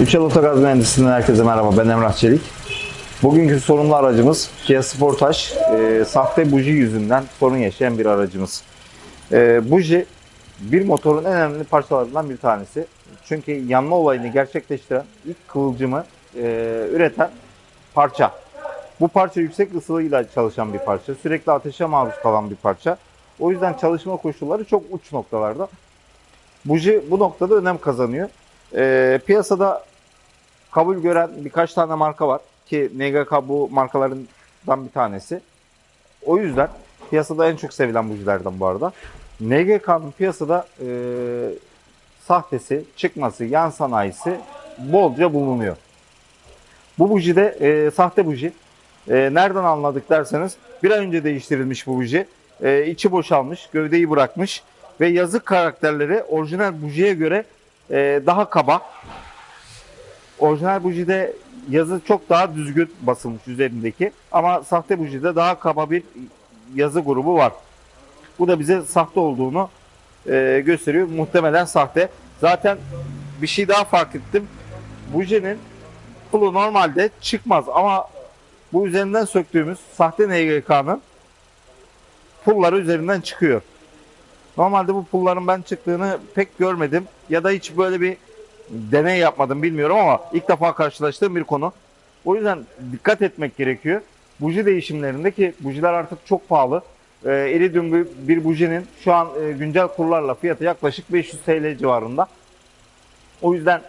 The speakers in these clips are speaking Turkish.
Üçel Otogaz Mühendisliğinden herkese merhaba. Ben Emrah Çelik. Bugünkü sorunlu aracımız Kia Sportage. Ee, sahte buji yüzünden sorun yaşayan bir aracımız. Ee, buji bir motorun en önemli parçalarından bir tanesi. Çünkü yanma olayını gerçekleştiren ilk kıvılcımı e, üreten parça. Bu parça yüksek ısıyla çalışan bir parça. Sürekli ateşe maruz kalan bir parça. O yüzden çalışma koşulları çok uç noktalarda. Buji bu noktada önem kazanıyor. Ee, piyasada kabul gören birkaç tane marka var ki NGK bu markalarından bir tanesi. O yüzden piyasada en çok sevilen bujilerden bu arada. NGK'nın piyasada e, sahtesi, çıkması, yan sanayisi bolca bulunuyor. Bu buji de e, sahte buji. E, nereden anladık derseniz bir ay önce değiştirilmiş bu buji. E, içi boşalmış, gövdeyi bırakmış ve yazık karakterleri orijinal bujiye göre e, daha kaba. Orijinal bujide yazı çok daha düzgün basılmış üzerindeki ama sahte bujide daha kaba bir yazı grubu var. Bu da bize sahte olduğunu e, gösteriyor. Muhtemelen sahte. Zaten bir şey daha fark ettim. Bujinin pulu normalde çıkmaz ama bu üzerinden söktüğümüz sahte NGK'nın pulları üzerinden çıkıyor. Normalde bu pulların ben çıktığını pek görmedim ya da hiç böyle bir deney yapmadım bilmiyorum ama ilk defa karşılaştığım bir konu. O yüzden dikkat etmek gerekiyor. Buji değişimlerindeki bujiler artık çok pahalı. Ee, iridium bir bujinin şu an e, güncel kurlarla fiyatı yaklaşık 500 TL civarında. O yüzden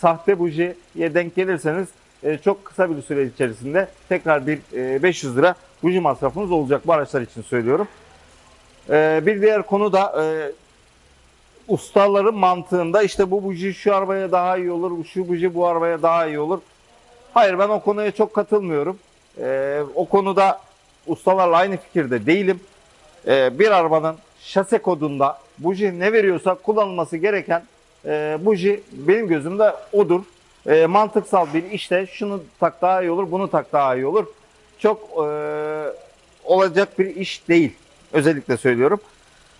sahte bujiye denk gelirseniz e, çok kısa bir süre içerisinde tekrar bir e, 500 lira buji masrafınız olacak bu araçlar için söylüyorum. Ee, bir diğer konu da e, ustaların mantığında işte bu buji şu arabaya daha iyi olur, şu buji bu arabaya daha iyi olur. Hayır ben o konuya çok katılmıyorum. Ee, o konuda ustalarla aynı fikirde değilim. Ee, bir arabanın şase kodunda buji ne veriyorsa kullanılması gereken e, buji benim gözümde odur. E, mantıksal bir işte şunu tak daha iyi olur, bunu tak daha iyi olur. Çok e, olacak bir iş değil. Özellikle söylüyorum.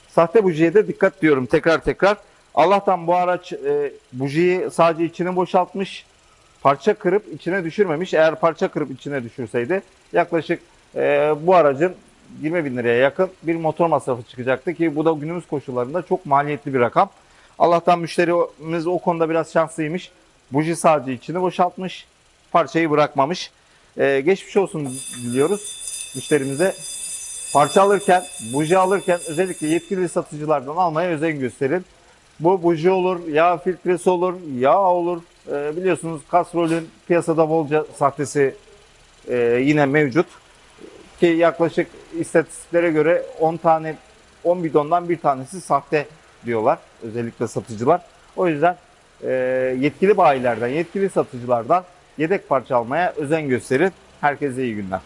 Sahte bujiye de dikkat diyorum tekrar tekrar. Allah'tan bu araç e, bujiyi sadece içini boşaltmış. Parça kırıp içine düşürmemiş. Eğer parça kırıp içine düşürseydi yaklaşık e, bu aracın 20 bin liraya yakın bir motor masrafı çıkacaktı ki bu da günümüz koşullarında çok maliyetli bir rakam. Allah'tan müşterimiz o konuda biraz şanslıymış. Buji sadece içini boşaltmış. Parçayı bırakmamış. E, geçmiş olsun diliyoruz müşterimize. Parça alırken, buji alırken özellikle yetkili satıcılardan almaya özen gösterin. Bu buji olur, yağ filtresi olur, yağ olur. Ee, biliyorsunuz Castrol'ün piyasada bolca sahtesi e, yine mevcut. Ki yaklaşık istatistiklere göre 10 tane 10 bidondan bir tanesi sahte diyorlar özellikle satıcılar. O yüzden e, yetkili bayilerden, yetkili satıcılardan yedek parça almaya özen gösterin. Herkese iyi günler.